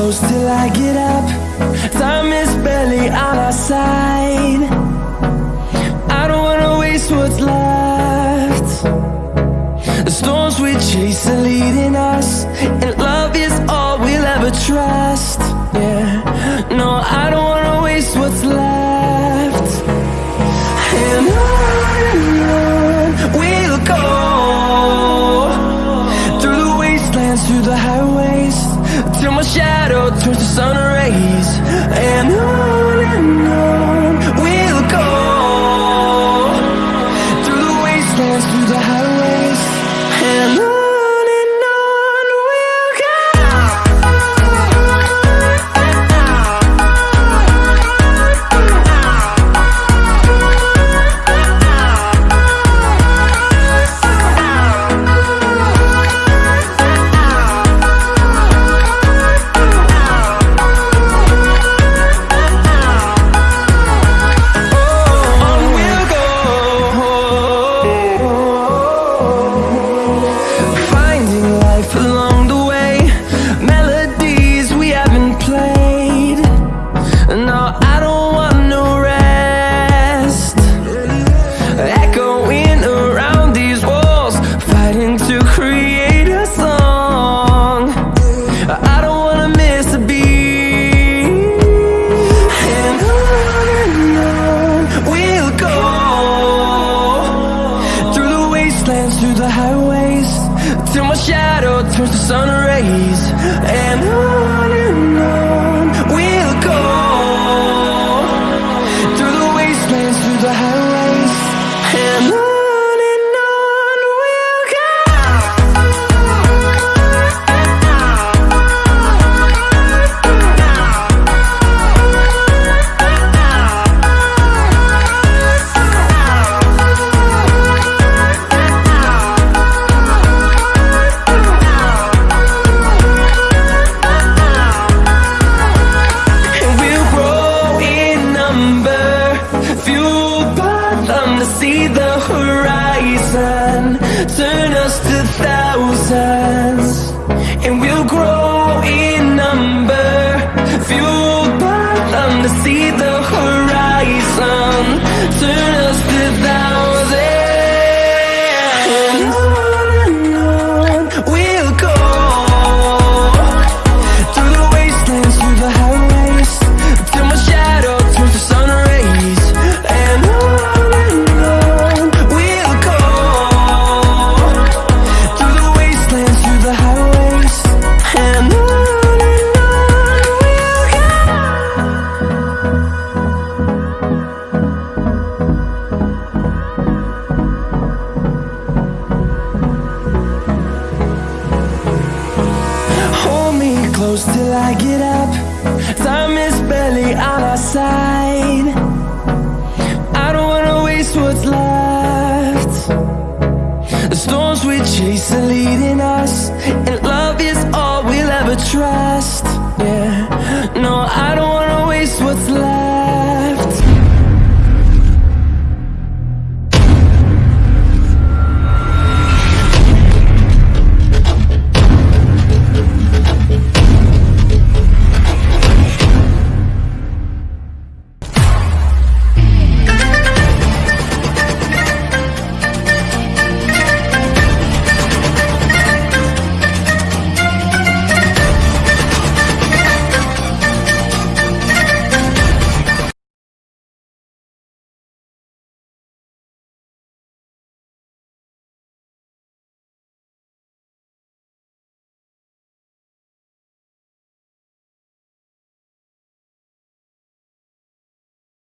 close till I get up. Time is barely on our side. I don't wanna waste what's left. The storms we chase are leading us And love is all we'll ever trust. Yeah, no, I don't The sun rays and I close till I get up. Time is barely on our side. I don't wanna waste what's left. The storms we chase are leading us And love is all we'll ever trust. Yeah, no, I don't wanna waste what's left.